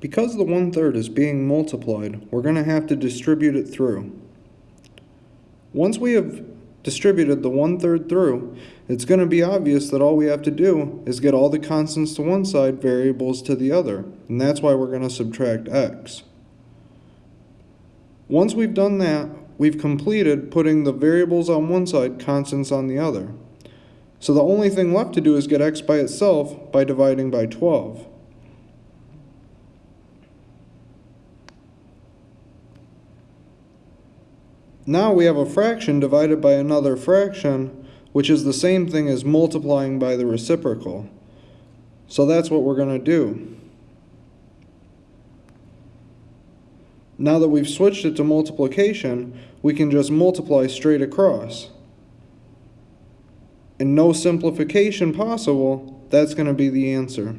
Because the one-third is being multiplied, we're going to have to distribute it through. Once we have distributed the one-third through, it's going to be obvious that all we have to do is get all the constants to one side, variables to the other, and that's why we're going to subtract x. Once we've done that, we've completed putting the variables on one side, constants on the other. So the only thing left to do is get x by itself by dividing by 12. Now we have a fraction divided by another fraction, which is the same thing as multiplying by the reciprocal. So that's what we're going to do. Now that we've switched it to multiplication, we can just multiply straight across. And no simplification possible, that's going to be the answer.